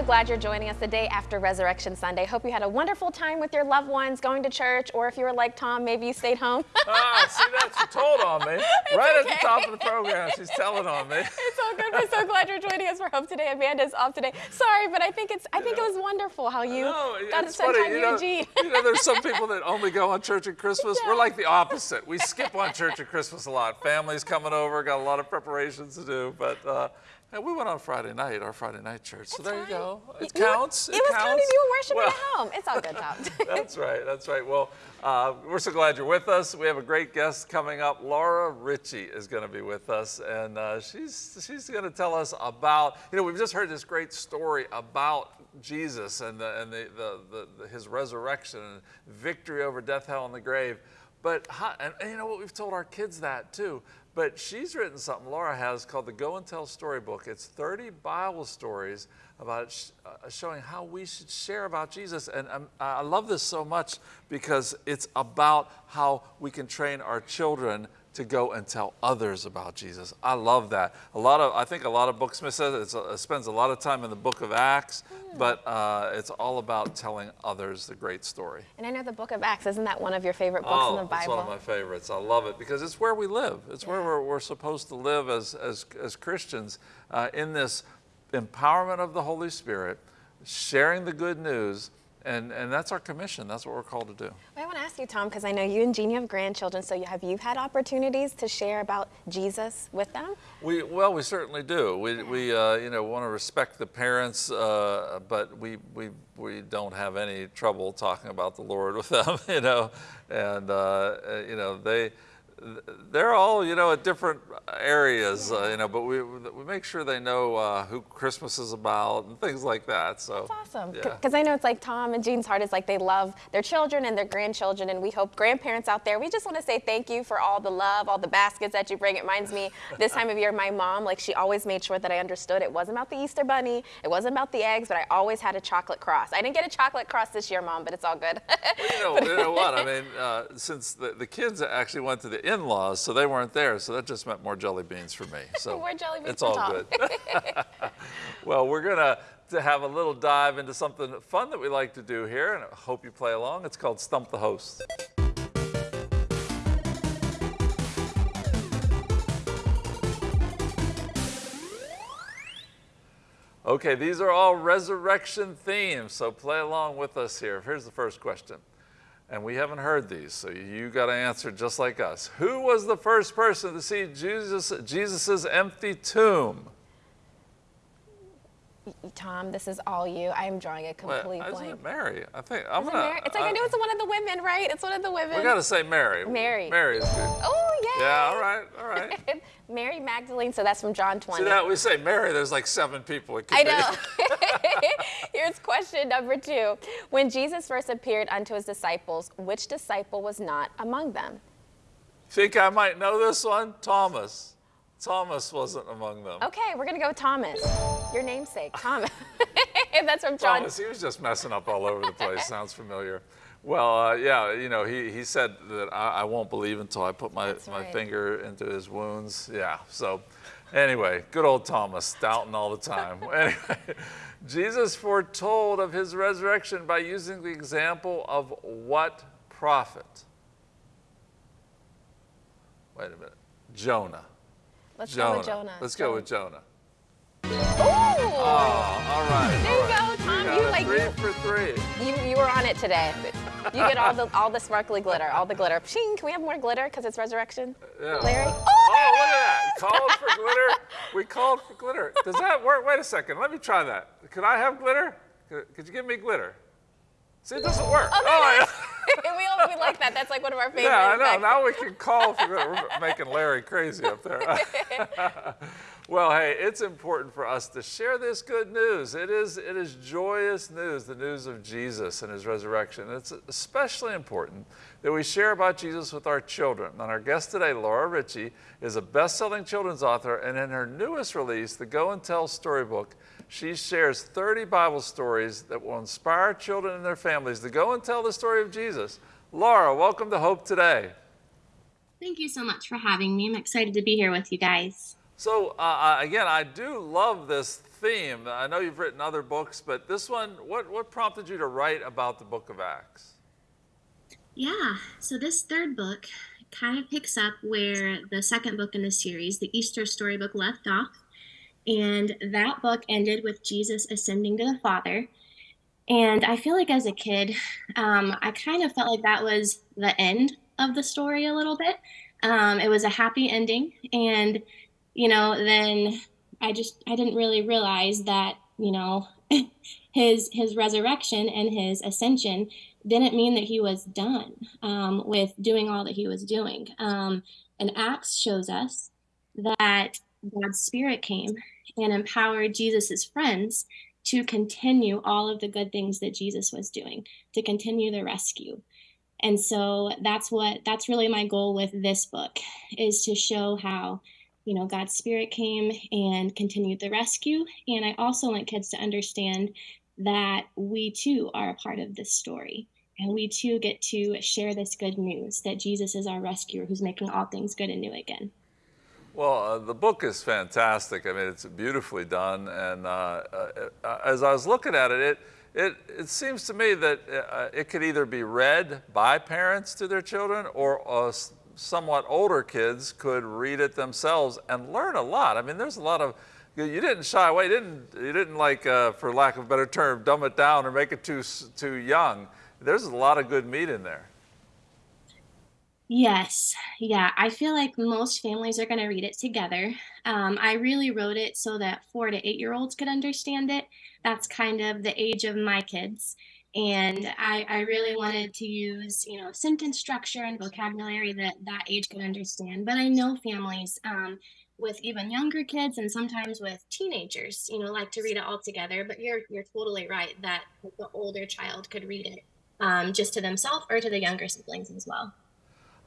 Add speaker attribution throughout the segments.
Speaker 1: so glad you're joining us the day after Resurrection Sunday. Hope you had a wonderful time with your loved ones, going to church, or if you were like Tom, maybe you stayed home.
Speaker 2: ah, see, that she told on me.
Speaker 1: It's
Speaker 2: right
Speaker 1: okay.
Speaker 2: at the top of the program, she's telling on me.
Speaker 1: It's all good. We're so glad you're joining us for Hope today. Amanda's off today. Sorry, but I think it's I think it was wonderful how you got to spend
Speaker 2: funny,
Speaker 1: time
Speaker 2: you
Speaker 1: with you
Speaker 2: know,
Speaker 1: and Gene.
Speaker 2: you know, there's some people that only go on church at Christmas. We're like the opposite. We skip on church at Christmas a lot. Families coming over, got a lot of preparations to do, but uh, and we went on Friday night, our Friday night church. So there you go. It
Speaker 1: You were-
Speaker 2: counts.
Speaker 1: It, was
Speaker 2: counts.
Speaker 1: counting. You were worshiping
Speaker 2: Well,
Speaker 1: at home. It's all good, Tom.
Speaker 2: That's right. That's right. Well, uh, we're so glad you're with us. We have a great guest coming up. Laura Richie is going to be with us, and uh, she's she's going to tell us about. You know, we've just heard this great story about Jesus and the, and the, the, the, the his resurrection and victory over death, hell, and the grave. But how, and, and you know what? We've told our kids that too. But she's written something, Laura has, called the Go and Tell Storybook. It's 30 Bible stories about sh- uh, showing how we should share about Jesus. And um, I love this so much because it's about how we can train our children to go and tell others about Jesus. I love that. A lot of, I think a lot of Booksmith says it spends a lot of time in the book of Acts, but uh, it's all about telling others the great story.
Speaker 1: and I know the Book of Acts. Isn't that one of your favorite books in the
Speaker 2: Oh, It's one of my favorites. I love it because it's where we live. It's where we're, we're supposed to live as, as, as Christians uh, in this empowerment of the Holy Spirit, sharing the good news, and, and that's our commission. That's what we're called to do.
Speaker 1: I want to ask you, Tom, because I know you and Jean, you have grandchildren, so you, have you had opportunities to share about Jesus with them?
Speaker 2: We, well, we certainly do. We, we uh, you know, want to respect the parents, uh, but we, we, we don't have any trouble talking about the Lord with them, you know, and, uh, uh, you know, they, they're all, you know, at different areas, uh, you know, but we, we make sure they know uh, who Christmas is about and things like that, so.
Speaker 1: That's awesome.
Speaker 2: Yeah.
Speaker 1: Because I know it's like Tom and Jean's heart is like they love their children and their grandchildren, and we hope grandparents out there, we just want to say thank you for all the love, all the baskets that you bring. It reminds me this time of year, my mom, like she always made sure that I understood it wasn't about the Easter bunny, it wasn't about the eggs, but I always had a chocolate cross. I didn't get a chocolate cross this year, mom, but it's all good.
Speaker 2: You know, you know what? I mean, uh, since the, the kids actually went to the in-laws, so they weren't there, so that just meant more jelly beans for me. So
Speaker 1: More jelly beans
Speaker 2: it's all
Speaker 1: Tom.
Speaker 2: good. well, we're gonna to have a little dive into something fun that we like to do here, and I hope you play along. It's called Stump the Host. Okay, these are all resurrection themes, so play along with us here. Here's the first question. And we haven't heard these, so you got to answer just like us. Who was the first person to see Jesus Jesus's empty tomb?
Speaker 1: Tom, this is all you. I am drawing a
Speaker 2: Well,
Speaker 1: complete
Speaker 2: isn't
Speaker 1: blank.
Speaker 2: it Mary? I think I'm gonna.
Speaker 1: Mary? It's like I knew it's one of the women, right? It's one of the women.
Speaker 2: We got to say Mary.
Speaker 1: Mary.
Speaker 2: Mary is good.
Speaker 1: Oh, yeah.
Speaker 2: All right, all right.
Speaker 1: Mary Magdalene, so that's from John 20.
Speaker 2: See that we say Mary, there's like seven people. It could
Speaker 1: I
Speaker 2: be.
Speaker 1: know. Here's question number two. When Jesus first appeared unto his disciples, which disciple was not among them?
Speaker 2: Think I might know this one? Thomas. Thomas wasn't among them.
Speaker 1: Okay, we're going to go with Thomas. Your namesake, Thomas. That's from John.
Speaker 2: Thomas, he was just messing up all over the place. Sounds familiar. Well, uh, yeah, you know, he, he said that I, I won't believe until I put my,
Speaker 1: That's
Speaker 2: my finger into his wounds. Yeah, so anyway, good old Thomas, doubting all the time. anyway, Jesus foretold of his resurrection by using the example of what prophet? Wait a minute. Jonah.
Speaker 1: Let's
Speaker 2: Jonah.
Speaker 1: go with Jonah.
Speaker 2: Let's go with Jonah.
Speaker 1: Like-
Speaker 2: three for three.
Speaker 1: You, you were on it today. You get all the all the sparkly glitter, all the glitter. Shing, can we have more glitter because it's resurrection?
Speaker 2: Yeah.
Speaker 1: Larry? Oh,
Speaker 2: Oh, look at that. Called for glitter. We called for glitter. Does that work? Wait a second. Let me try that. Could I have glitter? Could, could you give me glitter? See, it doesn't work.
Speaker 1: Oh, it is. we, all, we like that. That's like one of our favorite.
Speaker 2: yeah, I know.
Speaker 1: effects.
Speaker 2: Now we can call for glitter. We're making Larry crazy up there. Well, hey, it's important for us to share this good news. It is, it is joyous news, the news of Jesus and his resurrection. It's especially important that we share about Jesus with our children. And our guest today, Laura Richie, is a best-selling children's author, and in her newest release, the Go and Tell Storybook, she shares 30 Bible stories that will inspire children and their families to go and tell the story of Jesus. Laura, welcome to Hope Today.
Speaker 3: Thank you so much for having me. I'm excited to be here with you guys.
Speaker 2: So uh, uh, again, I do love this theme. I know you've written other books, but this one, what, what prompted you to write about the book of Acts?
Speaker 3: Yeah, so this third book kind of picks up where the second book in the series, the Easter storybook, left off. And that book ended with Jesus ascending to the Father. And I feel like as a kid, um, I kind of felt like that was the end of the story a little bit. Um, it was a happy ending. And, you know, then I just, I didn't really realize that, you know, his his resurrection and his ascension didn't mean that he was done um, with doing all that he was doing. Um, and Acts shows us that God's Spirit came and empowered Jesus's friends to continue all of the good things that Jesus was doing, to continue the rescue. And so that's what that's really my goal with this book is to show how you know God's spirit came and continued the rescue and I also want kids to understand that we too are a part of this story. And we too get to share this good news that Jesus is our rescuer who's making all things good and new again.
Speaker 2: Well, uh, the book is fantastic. I mean, it's beautifully done. And uh, uh, as I was looking at it, it, it, it seems to me that uh, it could either be read by parents to their children or uh, somewhat older kids could read it themselves and learn a lot. I mean, there's a lot of you didn't shy away. You didn't, you didn't like, uh, for lack of a better term, dumb it down or make it too, too young. There's a lot of good meat in there.
Speaker 3: Yes, yeah. I feel like most families are going to read it together. Um, I really wrote it so that four to eight year olds could understand it. That's kind of the age of my kids. And I, I really wanted to use, you know, sentence structure and vocabulary that that age could understand. But I know families, um, with even younger kids and sometimes with teenagers, you know, like to read it all together. But you're you're totally right that the older child could read it um, just to themselves or to the younger siblings as well.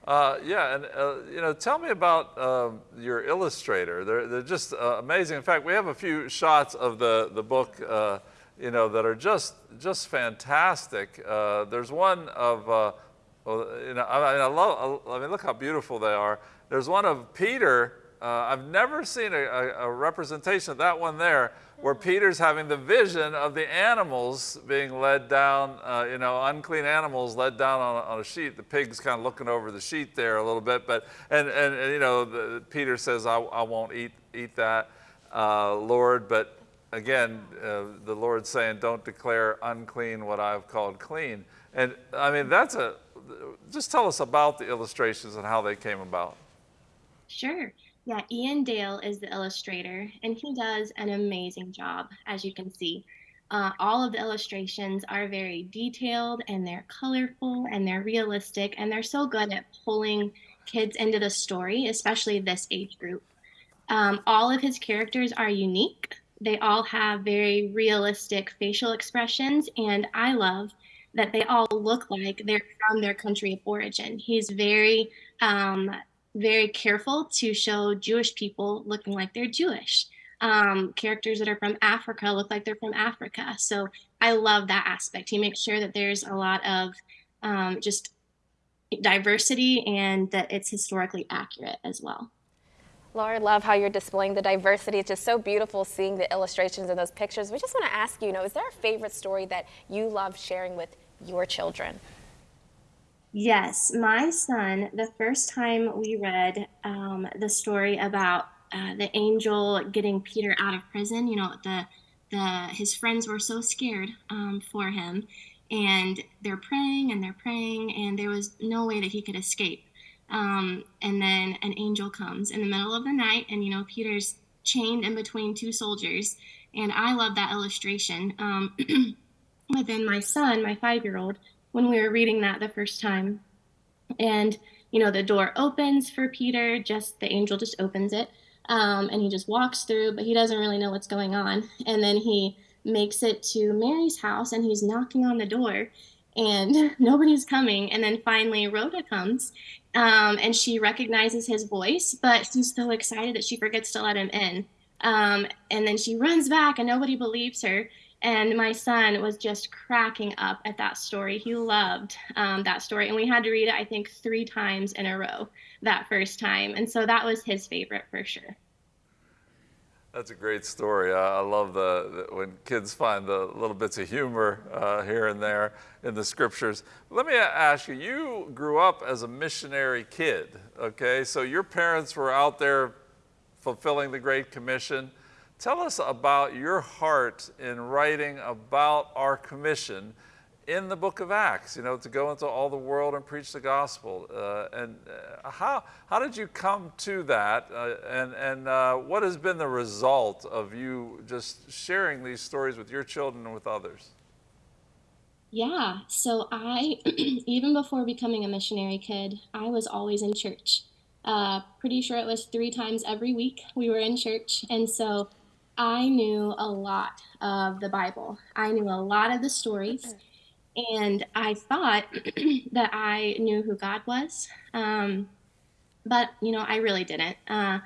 Speaker 2: Uh, yeah, and uh, you know, tell me about uh, your illustrator. They're they're just uh, amazing. In fact, we have a few shots of the the book, uh, you know, that are just just fantastic. Uh, there's one of well, you know, I, mean, I love. I mean, look how beautiful they are. There's one of Peter uh, I've never seen a, a, a, representation of that one there where Peter's having the vision of the animals being led down, uh, you know, unclean animals led down on a, on a, sheet. The pig's kind of looking over the sheet there a little bit, but, and, and, and you know, the, Peter says, I, I won't eat, eat that, uh, Lord, but again, uh, the Lord's saying, don't declare unclean what I've called clean. And I mean, that's a, just tell us about the illustrations and how they came about.
Speaker 3: Sure. Yeah, Ian Dale is the illustrator, and he does an amazing job, as you can see. Uh, all of the illustrations are very detailed and they're colorful and they're realistic, and they're so good at pulling kids into the story, especially this age group. Um, all of his characters are unique. They all have very realistic facial expressions, and I love that they all look like they're from their country of origin. He's very um, very careful to show Jewish people looking like they're Jewish. Um, characters that are from Africa look like they're from Africa. So I love that aspect. He makes sure that there's a lot of um, just diversity and that it's historically accurate as well.
Speaker 1: Laura, love how you're displaying the diversity. It's just so beautiful seeing the illustrations and those pictures. We just want to ask you, you know, is there a favorite story that you love sharing with your children?
Speaker 3: Yes, my son, the first time we read um, the story about uh, the angel getting Peter out of prison, you know, the, the his friends were so scared um, for him, and they're praying and they're praying, and there was no way that he could escape. Um, and then an angel comes in the middle of the night, and you know, Peter's chained in between two soldiers, and I love that illustration. Um, then my son, my five year old, when we were reading that the first time. And, you know, the door opens for Peter, just the angel just opens it. Um, and he just walks through, but he doesn't really know what's going on. And then he makes it to Mary's house and he's knocking on the door and nobody's coming. And then finally, Rhoda comes um, and she recognizes his voice, but she's so excited that she forgets to let him in. Um, and then she runs back and nobody believes her. And my son was just cracking up at that story. He loved um, that story. And we had to read it, I think, three times in a row that first time. And so that was his favorite for sure.
Speaker 2: That's a great story. I, I love the, the, when kids find the little bits of humor uh, here and there in the scriptures. Let me ask you, you grew up as a missionary kid, okay? So your parents were out there fulfilling the Great Commission. Tell us about your heart in writing about our commission in the book of Acts, you know, to go into all the world and preach the gospel. Uh, and uh, how, how did you come to that? Uh, and and uh, what has been the result of you just sharing these stories with your children and with others?
Speaker 3: Yeah, so I, even before becoming a missionary kid, I was always in church. Uh, pretty sure it was three times every week we were in church. And so I knew a lot of the Bible. I knew a lot of the stories and I thought that I knew who God was, um, but you know I really didn't. Uh,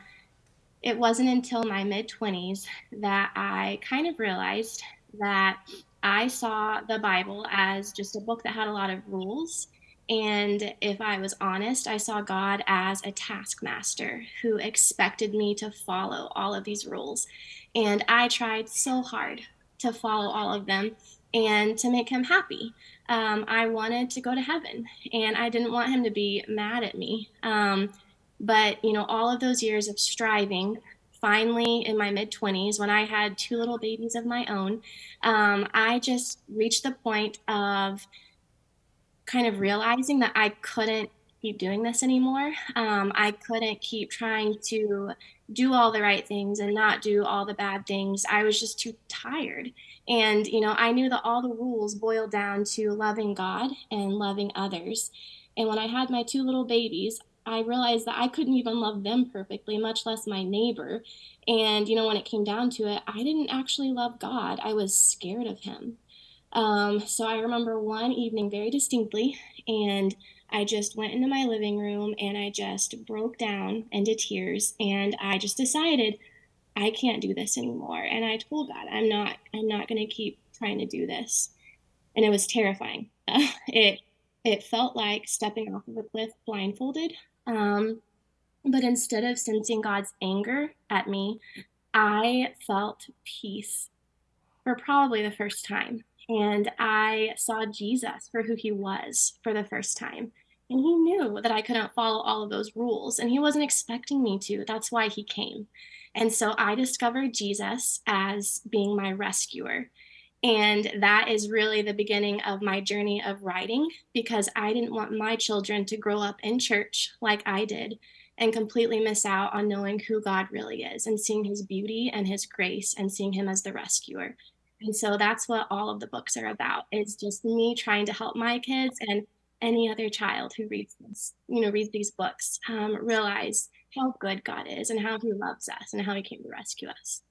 Speaker 3: it wasn't until my mid twenties that I kind of realized that I saw the Bible as just a book that had a lot of rules. And if I was honest, I saw God as a taskmaster who expected me to follow all of these rules. And I tried so hard to follow all of them and to make him happy. Um, I wanted to go to heaven and I didn't want him to be mad at me. Um, but, you know, all of those years of striving, finally in my mid 20s, when I had two little babies of my own, um, I just reached the point of kind of realizing that I couldn't keep doing this anymore. Um, I couldn't keep trying to do all the right things and not do all the bad things. I was just too tired. And, you know, I knew that all the rules boiled down to loving God and loving others. And when I had my two little babies, I realized that I couldn't even love them perfectly, much less my neighbor. And, you know, when it came down to it, I didn't actually love God. I was scared of him. Um, so I remember one evening very distinctly, and I just went into my living room and I just broke down into tears and I just decided I can't do this anymore. And I told God, I'm not, I'm not going to keep trying to do this. And it was terrifying. it, it felt like stepping off of a cliff blindfolded. Um, but instead of sensing God's anger at me, I felt peace for probably the first time and I saw Jesus for who he was for the first time. And he knew that I couldn't follow all of those rules, and he wasn't expecting me to. That's why he came. And so I discovered Jesus as being my rescuer. And that is really the beginning of my journey of writing because I didn't want my children to grow up in church like I did and completely miss out on knowing who God really is and seeing his beauty and his grace and seeing him as the rescuer. And so that's what all of the books are about. It's just me trying to help my kids and any other child who reads this, you know, reads these books, um, realize how good God is and how he loves us and how he came to rescue us.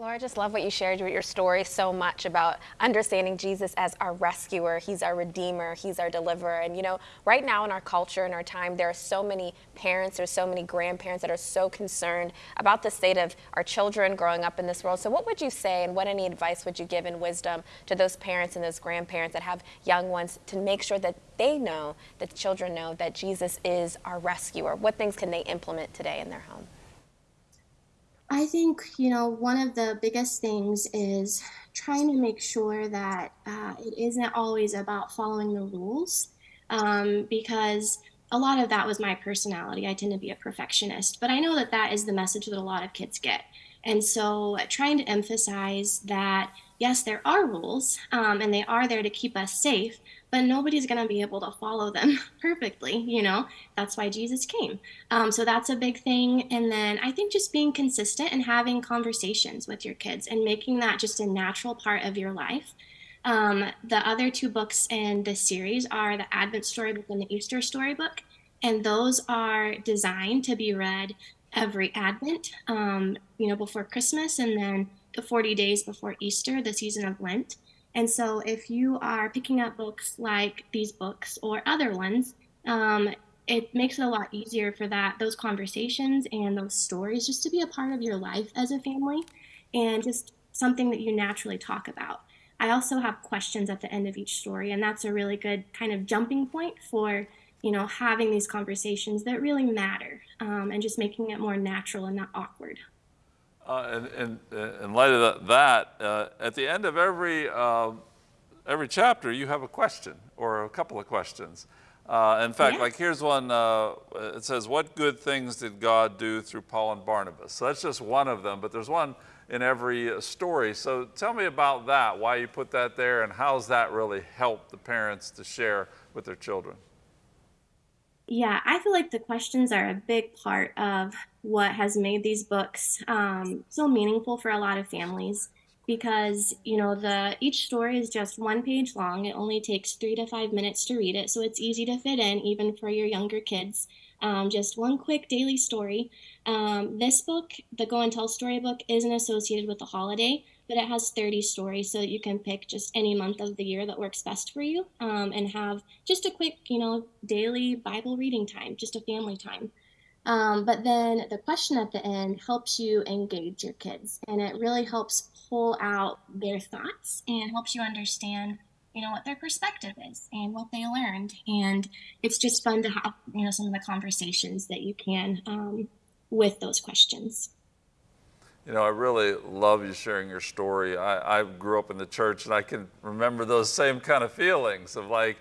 Speaker 1: Laura, I just love what you shared with your story so much about understanding Jesus as our rescuer. He's our redeemer. He's our deliverer. And you know, right now in our culture, in our time, there are so many parents, there's so many grandparents that are so concerned about the state of our children growing up in this world. So what would you say and what any advice would you give in wisdom to those parents and those grandparents that have young ones to make sure that they know, that the children know that Jesus is our rescuer? What things can they implement today in their home?
Speaker 3: I think, you know, one of the biggest things is trying to make sure that uh, it isn't always about following the rules um, because a lot of that was my personality. I tend to be a perfectionist, but I know that that is the message that a lot of kids get. And so trying to emphasize that, yes, there are rules um, and they are there to keep us safe, but nobody's going to be able to follow them perfectly. You know, that's why Jesus came. Um, so that's a big thing. And then I think just being consistent and having conversations with your kids and making that just a natural part of your life. Um, the other two books in this series are the Advent Storybook and the Easter Storybook. And those are designed to be read every Advent, um, you know, before Christmas and then the 40 days before Easter, the season of Lent. And so, if you are picking up books like these books or other ones, um, it makes it a lot easier for that those conversations and those stories just to be a part of your life as a family, and just something that you naturally talk about. I also have questions at the end of each story, and that's a really good kind of jumping point for you know having these conversations that really matter, um, and just making it more natural and not awkward.
Speaker 2: Uh, and, and, in light of that, uh, at the end of every, uh, every chapter, you have a question or a couple of questions. Uh, in fact, like here's one, uh, it says, what good things did God do through Paul and Barnabas? So that's just one of them, but there's one in every uh, story. So tell me about that, why you put that there, and how's that really helped the parents to share with their children?
Speaker 3: Yeah, I feel like the questions are a big part of what has made these books um, so meaningful for a lot of families because you know the each story is just one page long. It only takes three to five minutes to read it so it's easy to fit in even for your younger kids. Um, just one quick daily story. Um, this book the go and tell storybook isn't associated with the holiday but it has 30 stories so that you can pick just any month of the year that works best for you um, and have just a quick you know daily bible reading time just a family time um, but then the question at the end helps you engage your kids and it really helps pull out their thoughts and helps you understand you know what their perspective is and what they learned. And it's just fun to have you know some of the conversations that you can um, with those questions.
Speaker 2: You know i really love you sharing your story. I, I grew up in the church and i can remember those same kind of feelings of like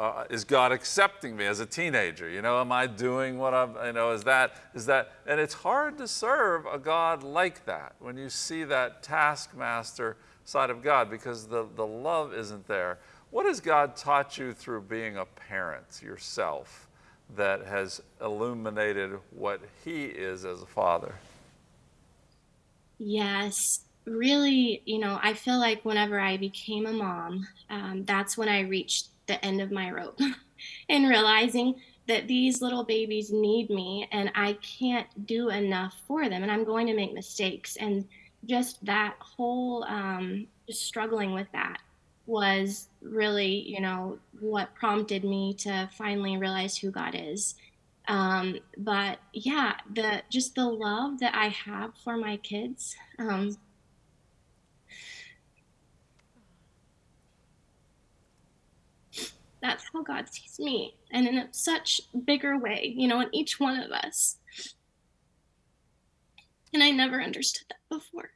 Speaker 2: uh, is God accepting me as a teenager? You know, am I doing what I'm, you know, is that, is that, and it's hard to serve a God like that when you see that taskmaster side of God because the, the love isn't there. What has God taught you through being a parent yourself that has illuminated what He is as a father?
Speaker 3: Yes, really, you know, I feel like whenever I became a mom, um, that's when I reached the end of my rope and realizing that these little babies need me and I can't do enough for them and I'm going to make mistakes. And just that whole um, just struggling with that was really, you know, what prompted me to finally realize who God is. Um, but yeah, the just the love that I have for my kids. Um, that's how God sees me, and in a such bigger way, you know, in each one of us. And I never understood that before.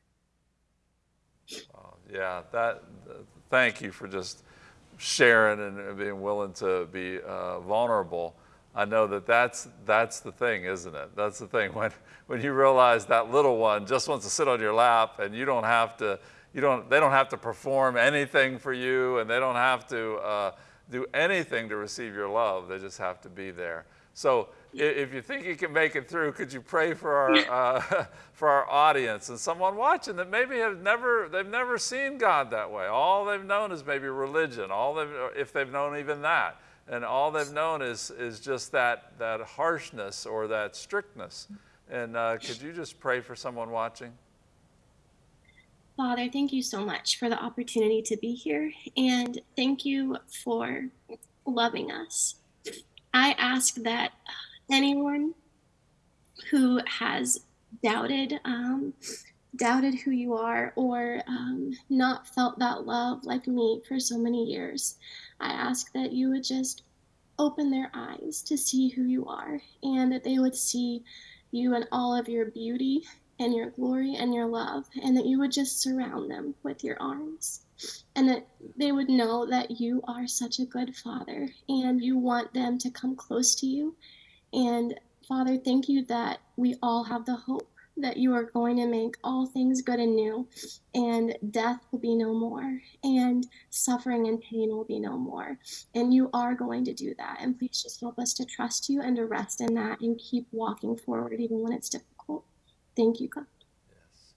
Speaker 2: Oh, yeah, that. Thank you for just sharing and being willing to be uh, vulnerable. I know that that's that's the thing, isn't it? That's the thing when when you realize that little one just wants to sit on your lap and you don't have to you don't they don't have to perform anything for you and they don't have to. Uh, do anything to receive your love. They just have to be there. So if you think you can make it through, could you pray for our, uh, for our audience and someone watching that maybe have never, they've never seen God that way. All they've known is maybe religion, all they've, if they've known even that. And all they've known is, is just that, that harshness or that strictness. And uh, could you just pray for someone watching?
Speaker 3: Father, thank you so much for the opportunity to be here and thank you for loving us. I ask that anyone who has doubted um, doubted who you are or um, not felt that love like me for so many years, I ask that you would just open their eyes to see who you are and that they would see you in all of your beauty and your glory and your love, and that you would just surround them with your arms, and that they would know that you are such a good Father and you want them to come close to you. And Father, thank you that we all have the hope that you are going to make all things good and new, and death will be no more, and suffering and pain will be no more. And you are going to do that. And please just help us to trust you and to rest in that and keep walking forward even when it's difficult. Thank you, God.
Speaker 2: Yes.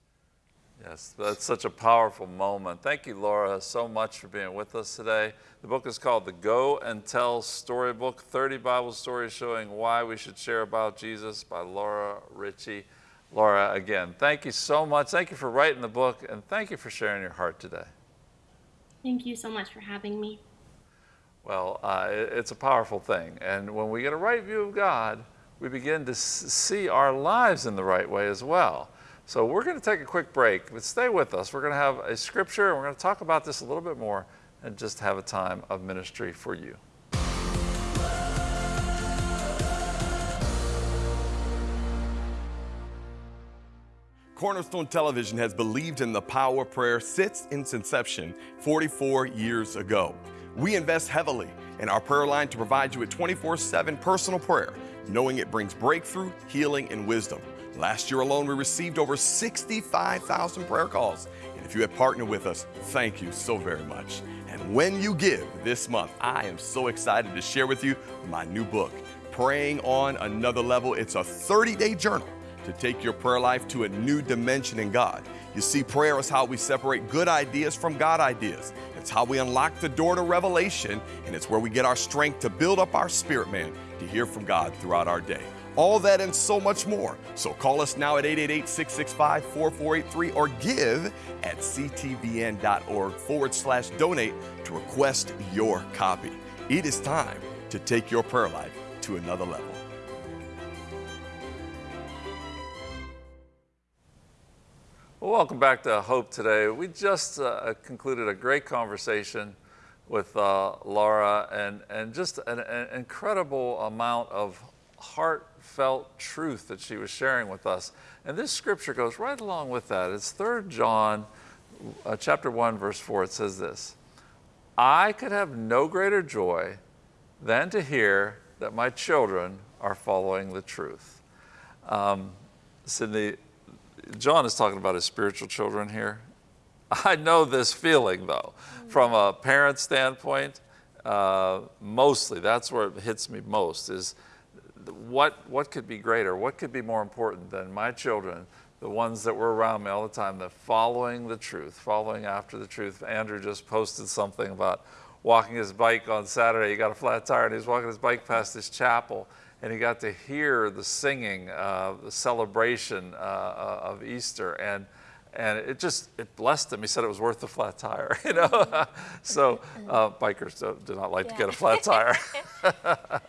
Speaker 2: Yes, that's such a powerful moment. Thank you, Laura, so much for being with us today. The book is called The Go and Tell Storybook 30 Bible Stories Showing Why We Should Share About Jesus by Laura Richie. Laura, again, thank you so much. Thank you for writing the book, and thank you for sharing your heart today.
Speaker 3: Thank you so much for having me.
Speaker 2: Well, uh, it's a powerful thing. And when we get a right view of God, we begin to see our lives in the right way as well. So we're going to take a quick break, but stay with us. We're going to have a scripture, and we're going to talk about this a little bit more and just have a time of ministry for you.
Speaker 4: Cornerstone Television has believed in the power of prayer since its inception 44 years ago. We invest heavily in our prayer line to provide you with 24 7 personal prayer, knowing it brings breakthrough, healing, and wisdom. Last year alone, we received over 65,000 prayer calls. And if you have partnered with us, thank you so very much. And when you give this month, I am so excited to share with you my new book, Praying on Another Level. It's a 30 day journal to take your prayer life to a new dimension in God. You see, prayer is how we separate good ideas from God ideas. It's how we unlock the door to revelation, and it's where we get our strength to build up our spirit man to hear from God throughout our day. All that and so much more. So call us now at 888 665 4483 or give at ctvn.org forward slash donate to request your copy. It is time to take your prayer life to another level.
Speaker 2: Well, welcome back to Hope today. We just uh, concluded a great conversation with uh, Laura and, and just an, an, incredible amount of heartfelt truth that she was sharing with us. And this scripture goes right along with that. It's 3 John uh, chapter 1 verse 4. It says this, I could have no greater joy than to hear that my children are following the truth. Um, Sydney, John is talking about his spiritual children here. I know this feeling though, from a parent standpoint, uh, mostly, that's where it hits me most is what, what could be greater? What could be more important than my children, the ones that were around me all the time, that following the truth, following after the truth. Andrew just posted something about walking his bike on Saturday. He got a flat tire and he was walking his bike past this chapel and he got to hear the singing, uh, the celebration uh, uh, of Easter, and and it just it blessed him. He said it was worth the flat tire, you know. so uh, bikers do, do, not like yeah. to get a flat tire.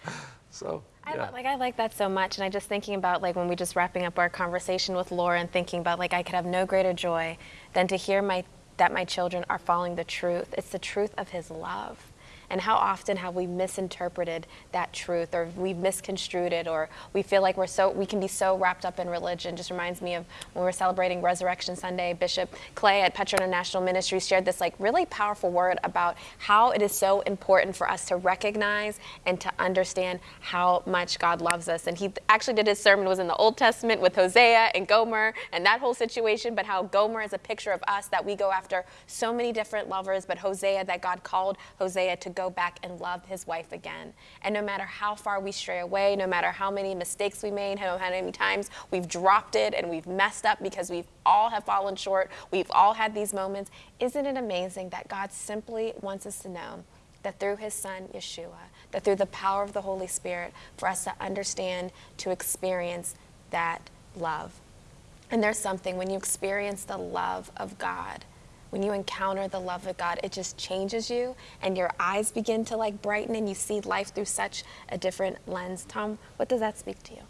Speaker 2: so.
Speaker 1: Yeah. I, like I like that so much, and I just thinking about like when we just wrapping up our conversation with Laura and thinking about like I could have no greater joy than to hear my that my children are following the truth. It's the truth of His love. And how often have we misinterpreted that truth or we've misconstrued it or we feel like we're so, we can be so wrapped up in religion. Just reminds me of when we are celebrating Resurrection Sunday, Bishop Clay at Petra International Ministry shared this like really powerful word about how it is so important for us to recognize and to understand how much God loves us. And he actually did his sermon was in the Old Testament with Hosea and Gomer and that whole situation, but how Gomer is a picture of us that we go after so many different lovers, but Hosea that God called Hosea to go back and love his wife again. And no matter how far we stray away, no matter how many mistakes we made, how many times we've dropped it and we've messed up because we've all have fallen short, we've all had these moments, isn't it amazing that God simply wants us to know that through his son Yeshua, that through the power of the Holy Spirit, for us to understand, to experience that love. And there's something when you experience the love of God, when you encounter the love of God, it just changes you and your eyes begin to like brighten and you see life through such a different lens. Tom, what does that speak to you?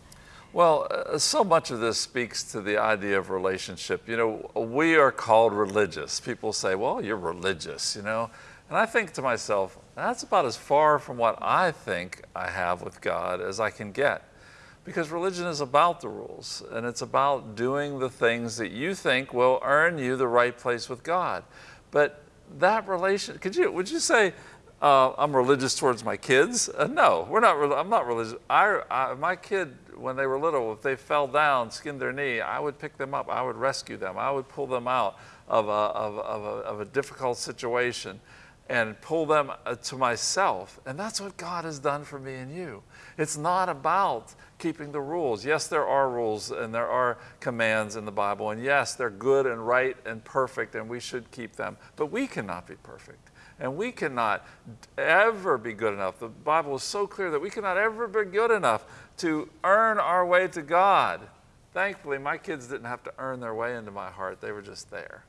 Speaker 2: Well, uh, so much of this speaks to the idea of relationship. You know, we are called religious. People say, well, you're religious, you know. And I think to myself, that's about as far from what I think I have with God as I can get. Because religion is about the rules and it's about doing the things that you think will earn you the right place with God. But that relation, could you, would you say, uh, I'm religious towards my kids? Uh, no, we're not, I'm not religious. I, I, my kid, when they were little, if they fell down, skinned their knee, I would pick them up. I would rescue them. I would pull them out of a, of, of a, of a difficult situation and pull them uh, to myself. And that's what God has done for me and you. It's not about keeping the rules. Yes, there are rules and there are commands in the Bible, and yes, they're good and right and perfect, and we should keep them. But we cannot be perfect. And we cannot ever be good enough. The Bible is so clear that we cannot ever be good enough to earn our way to God. Thankfully, my kids didn't have to earn their way into my heart, they were just there.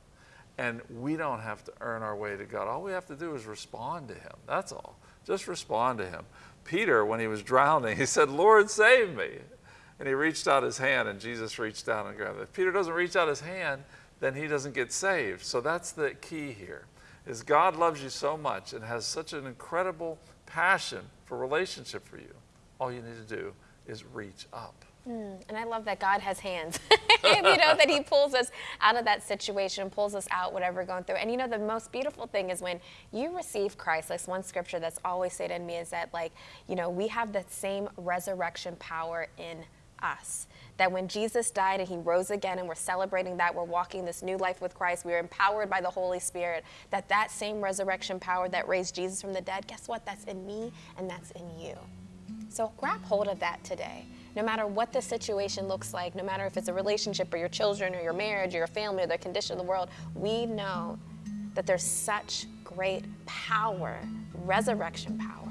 Speaker 2: And we don't have to earn our way to God. All we have to do is respond to Him. That's all. Just respond to Him. Peter, when he was drowning, he said, Lord, save me. And he reached out his hand, and Jesus reached down and grabbed it. If Peter doesn't reach out his hand, then he doesn't get saved. So that's the key here, is God loves you so much and has such an incredible passion for relationship for you. All you need to do is reach up.
Speaker 1: Mm, and I love that God has hands. you know, that He pulls us out of that situation, pulls us out, whatever we're going through. And you know, the most beautiful thing is when you receive Christ, like one scripture that's always said in me is that, like, you know, we have the same resurrection power in us. That when Jesus died and he rose again and we're celebrating that, we're walking this new life with Christ, we're empowered by the Holy Spirit, that that same resurrection power that raised Jesus from the dead, guess what? That's in me and that's in you. So grab hold of that today. No matter what the situation looks like, no matter if it's a relationship or your children or your marriage or your family or the condition of the world, we know that there's such great power, resurrection power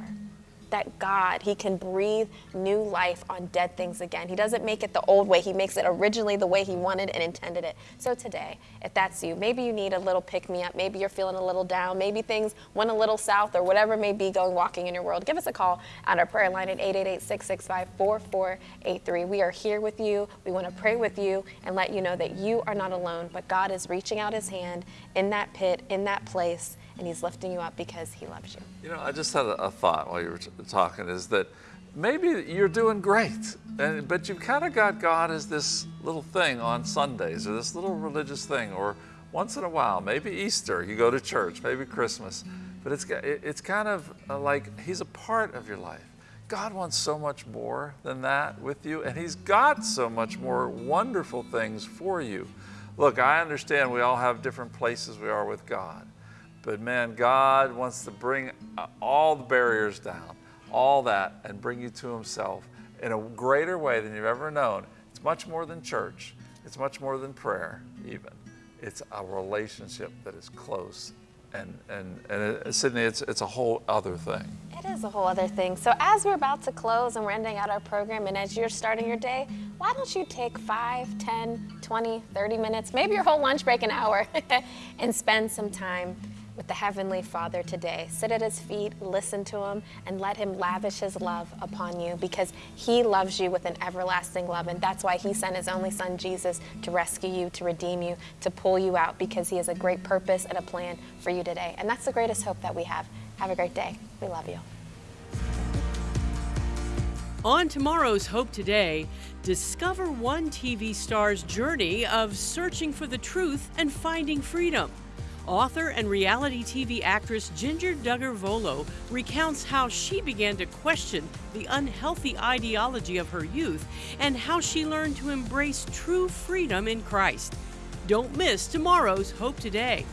Speaker 1: that God, He can breathe new life on dead things again. He doesn't make it the old way, He makes it originally the way He wanted and intended it. So today, if that's you, maybe you need a little pick me up, maybe you're feeling a little down, maybe things went a little south or whatever may be going walking in your world, give us a call on our prayer line at 888 665 4483. We are here with you. We want to pray with you and let you know that you are not alone, but God is reaching out His hand in that pit, in that place and He's lifting you up because He loves you.
Speaker 2: You know, I just had a, a thought while you were talking is that maybe you're doing great, and, but you've kind of got God as this little thing on Sundays or this little religious thing, or once in a while, maybe Easter, you go to church, maybe Christmas, but it's, it's kind of uh, like He's a part of your life. God wants so much more than that with you, and He's got so much more wonderful things for you. Look, I understand we all have different places we are with God. But man, God wants to bring all the barriers down, all that, and bring you to Himself in a greater way than you've ever known. It's much more than church, it's much more than prayer, even. It's a relationship that is close. And, and, and Sydney, it's, it's a whole other thing.
Speaker 1: It is a whole other thing. So, as we're about to close and we're ending out our program, and as you're starting your day, why don't you take 5, 10, 20, 30 minutes, maybe your whole lunch break an hour, and spend some time with the Heavenly Father today. Sit at His feet, listen to Him, and let Him lavish His love upon you because He loves you with an everlasting love. And that's why He sent His only Son, Jesus, to rescue you, to redeem you, to pull you out because He has a great purpose and a plan for you today. And that's the greatest hope that we have. Have a great day. We love you.
Speaker 5: On tomorrow's Hope Today, discover one TV star's journey of searching for the truth and finding freedom. Author and reality TV actress Jinger Duggar Vuolo recounts how she began to question the unhealthy ideology of her youth and how she learned to embrace true freedom in Christ. Don't miss tomorrow's Hope Today.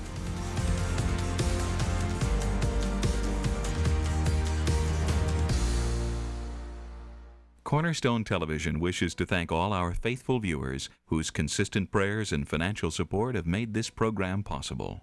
Speaker 6: Cornerstone Television wishes to thank all our faithful viewers whose consistent prayers and financial support have made this program possible.